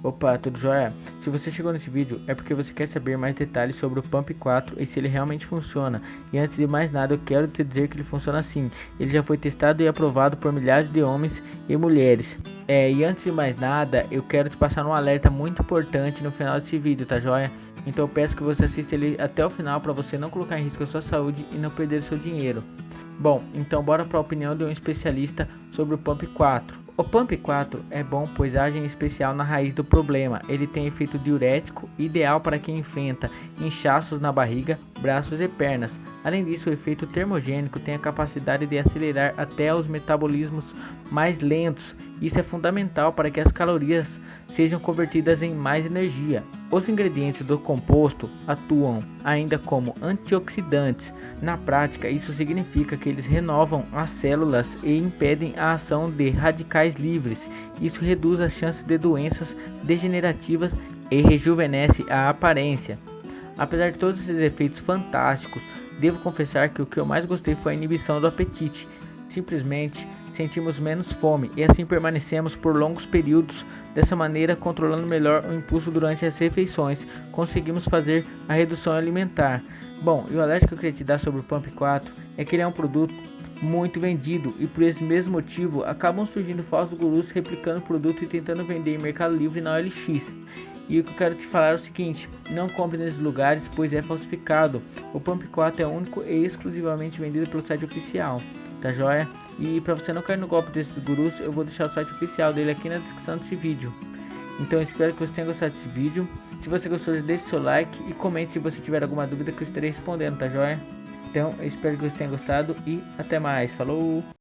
Opa, tudo jóia? Se você chegou nesse vídeo é porque você quer saber mais detalhes sobre o Pump 4 e se ele realmente funciona. E antes de mais nada eu quero te dizer que ele funciona assim. Ele já foi testado e aprovado por milhares de homens e mulheres. É, e antes de mais nada eu quero te passar um alerta muito importante no final desse vídeo, tá jóia? Então eu peço que você assista ele até o final para você não colocar em risco a sua saúde e não perder seu dinheiro. Bom, então bora para a opinião de um especialista sobre o Pump 4. O Pump 4 é bom pois age em especial na raiz do problema. Ele tem efeito diurético, ideal para quem enfrenta inchaços na barriga, braços e pernas. Além disso, o efeito termogênico tem a capacidade de acelerar até os metabolismos mais lentos. Isso é fundamental para que as calorias sejam convertidas em mais energia. Os ingredientes do composto atuam ainda como antioxidantes. Na prática, isso significa que eles renovam as células e impedem a ação de radicais livres. Isso reduz as chances de doenças degenerativas e rejuvenesce a aparência. Apesar de todos esses efeitos fantásticos, devo confessar que o que eu mais gostei foi a inibição do apetite. Simplesmente sentimos menos fome e assim permanecemos por longos períodos. Dessa maneira, controlando melhor o impulso durante as refeições, conseguimos fazer a redução alimentar. Bom, e o alerta que eu queria te dar sobre o Pump 4 é que ele é um produto muito vendido e por esse mesmo motivo acabam surgindo falsos gurus replicando o produto e tentando vender em Mercado Livre na OLX. E o que eu quero te falar é o seguinte, não compre nesses lugares pois é falsificado. O Pump 4 é único e exclusivamente vendido pelo site oficial, tá joia? E para você não cair no golpe desses gurus, eu vou deixar o site oficial dele aqui na descrição desse vídeo. Então espero que você tenha gostado desse vídeo. Se você gostou, deixe seu like e comente se você tiver alguma dúvida que eu estarei respondendo, tá joia? Então eu espero que você tenha gostado e até mais. Falou!